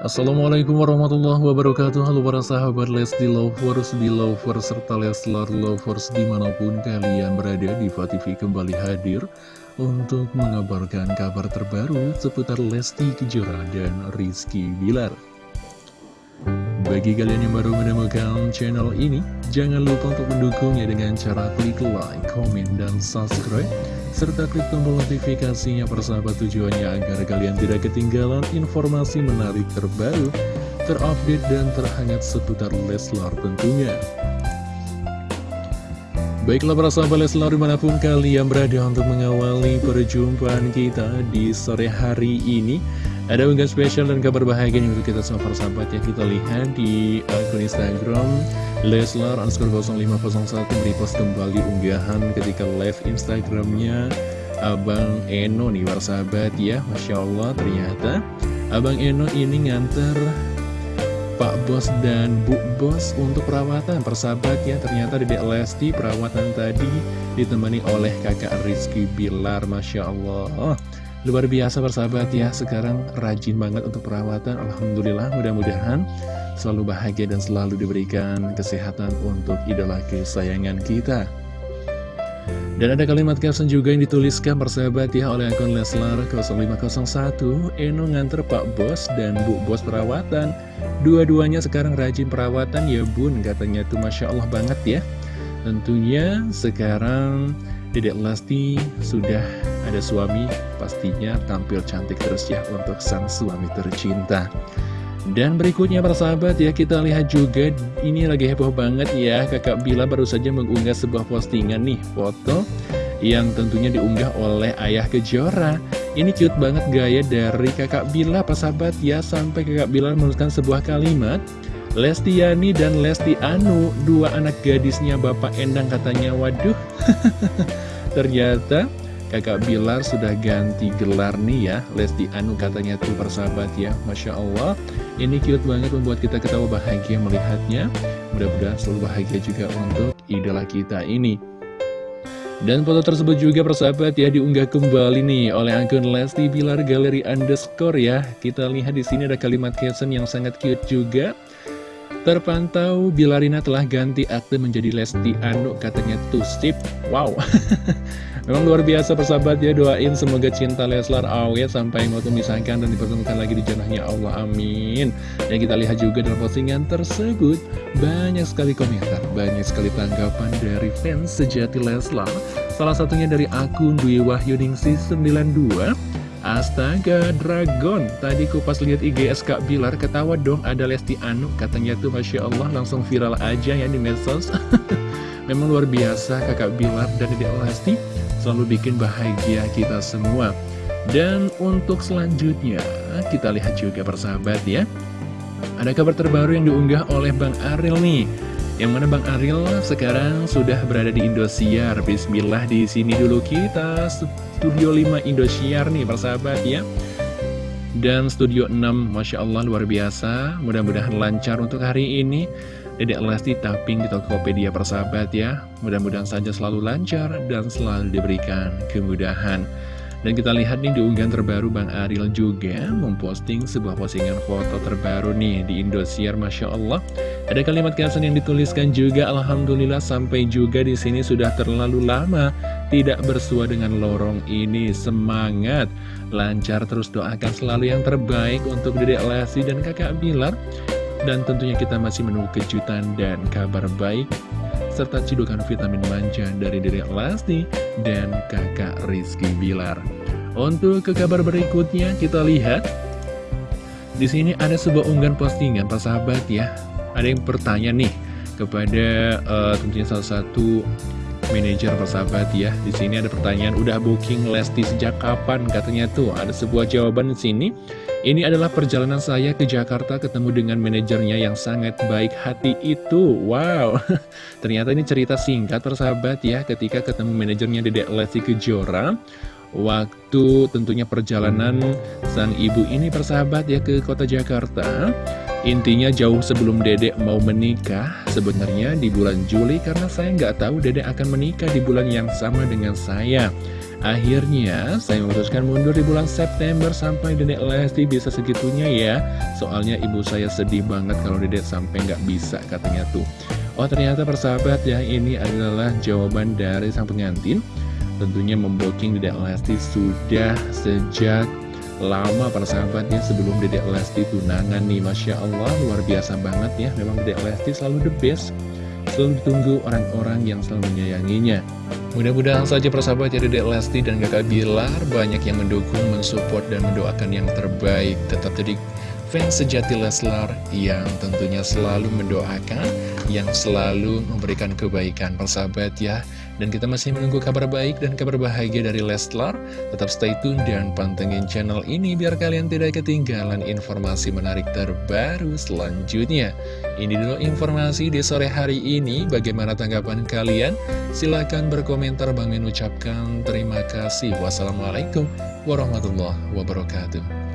Assalamualaikum warahmatullahi wabarakatuh. Halo para sahabat Lesti Lovers, Belovers, serta Leslar Lovers di mana pun kalian berada di TV kembali hadir untuk mengabarkan kabar terbaru seputar Lesti Kejora dan Rizky Bilar. Bagi kalian yang baru menemukan channel ini, jangan lupa untuk mendukungnya dengan cara klik like, komen, dan subscribe, serta klik tombol notifikasinya persahabat tujuannya agar kalian tidak ketinggalan informasi menarik terbaru, terupdate, dan terhangat seputar Leslar tentunya. Baiklah para sahabat Leslar di mana pun kalian berada untuk mengawali perjumpaan kita di sore hari ini ada unggahan spesial dan kabar bahagia untuk kita semua para sahabat yang kita lihat di akun Instagram Leslar underscore 0501 repost kembali unggahan ketika live Instagramnya. Abang Eno nih para sahabat ya. Masya Allah ternyata Abang Eno ini nganter Pak Bos dan Bu Bos untuk perawatan. Persahabat ya ternyata di Lesti perawatan tadi ditemani oleh kakak Rizky Bilar. Masya Allah Luar biasa persahabat ya, sekarang rajin banget untuk perawatan. Alhamdulillah mudah-mudahan selalu bahagia dan selalu diberikan kesehatan untuk idola kesayangan kita. Dan ada kalimat caption juga yang dituliskan persahabat ya oleh akun Leslar 0501 Eno nganter Pak Bos dan Bu Bos perawatan Dua-duanya sekarang rajin perawatan ya bun katanya tuh Masya Allah banget ya Tentunya sekarang Dedek Lesti sudah ada suami, pastinya tampil cantik terus ya untuk sang suami tercinta. Dan berikutnya para sahabat ya kita lihat juga ini lagi heboh banget ya kakak Bila baru saja mengunggah sebuah postingan nih foto yang tentunya diunggah oleh ayah Kejora ini cute banget gaya dari kakak Bila para sahabat ya sampai kakak Bila menuliskan sebuah kalimat Lestiani dan Lesti Anu, dua anak gadisnya Bapak Endang katanya, waduh. Ternyata kakak Bilar sudah ganti gelar nih ya, Lesti Anu katanya tuh persahabat ya, Masya Allah. Ini cute banget membuat kita ketawa bahagia melihatnya. Mudah-mudahan selalu bahagia juga untuk idola kita ini. Dan foto tersebut juga persahabat ya diunggah kembali nih oleh akun Lesti Bilar Galeri Underscore ya. Kita lihat di sini ada kalimat caption yang sangat cute juga. Terpantau Bilarina telah ganti akte menjadi Lesti Anu katanya tuh sip. Wow. Memang luar biasa persahabat ya doain semoga cinta Leslar awet sampai mau memisahkan dan dipertemukan lagi di jannahnya Allah amin. Dan kita lihat juga dalam postingan tersebut banyak sekali komentar banyak sekali tanggapan dari fans sejati Leslar. Salah satunya dari akun Dwi Wahyuningsi 92 Astaga, Dragon. Tadi ku pas lihat IGS Kak Bilar Ketawa dong. Ada Lesti Anu Katanya tuh Masya Allah langsung viral aja ya di medsos. Memang luar biasa kakak Bilar dan Dede Lesti. Selalu bikin bahagia kita semua. Dan untuk selanjutnya Kita lihat juga persahabat ya. Ada kabar terbaru yang diunggah oleh Bang Ariel nih yang mana Bang Ariel sekarang sudah berada di Indosiar. Bismillah di sini dulu kita Studio 5 Indosiar nih persahabat ya. Dan Studio 6 Masya Allah luar biasa. Mudah-mudahan lancar untuk hari ini. Dedek Lesti tapping di Tokopedia persahabat ya. Mudah-mudahan saja selalu lancar dan selalu diberikan kemudahan dan kita lihat nih di unggahan terbaru Bang Ariel juga memposting sebuah postingan foto terbaru nih di Indosiar Masya Allah. Ada kalimat caption yang dituliskan juga Alhamdulillah sampai juga di sini sudah terlalu lama tidak bersua dengan lorong ini. Semangat, lancar terus doakan selalu yang terbaik untuk Dedek Lesti dan kakak Bilar. Dan tentunya kita masih menunggu kejutan dan kabar baik serta cidukan vitamin manja dari diri Lesti dan kakak Rizky Bilar. Untuk ke kabar berikutnya kita lihat di sini ada sebuah unggahan postingan Pak sahabat ya. Ada yang bertanya nih kepada uh, tentunya salah satu manajer persahabat ya. Di sini ada pertanyaan, udah booking Lesti sejak kapan? Katanya tuh ada sebuah jawaban di sini. Ini adalah perjalanan saya ke Jakarta ketemu dengan manajernya yang sangat baik hati itu. Wow, ternyata ini cerita singkat persahabat ya ketika ketemu manajernya Dedek Lesti Kejora. Waktu tentunya perjalanan sang ibu ini persahabat ya ke kota Jakarta. Intinya jauh sebelum Dedek mau menikah sebenarnya di bulan Juli karena saya nggak tahu Dedek akan menikah di bulan yang sama dengan saya. Akhirnya, saya memutuskan mundur di bulan September sampai Dedek Lesti bisa segitunya ya. Soalnya ibu saya sedih banget kalau Dedek sampai nggak bisa katanya tuh. Oh ternyata persahabat ya, ini adalah jawaban dari sang pengantin. Tentunya memboking Dedek Lesti sudah sejak lama persahabatnya sebelum Dedek Lesti tunangan nih Masya Allah luar biasa banget ya Memang Dedek Lesti selalu the best Selalu ditunggu orang-orang yang selalu menyayanginya Mudah-mudahan saja persahabat ya Dedek Lesti dan kakak Bilar banyak yang mendukung, mensupport, dan mendoakan yang terbaik. Tetap jadi fans sejati Leslar yang tentunya selalu mendoakan, yang selalu memberikan kebaikan persahabat ya. Dan kita masih menunggu kabar baik dan kabar bahagia dari Leslar. Tetap stay tune dan pantengin channel ini biar kalian tidak ketinggalan informasi menarik terbaru selanjutnya. Ini dulu informasi di sore hari ini. Bagaimana tanggapan kalian? Silahkan berkomentar. Bang Min ucapkan terima kasih. Wassalamualaikum warahmatullahi wabarakatuh.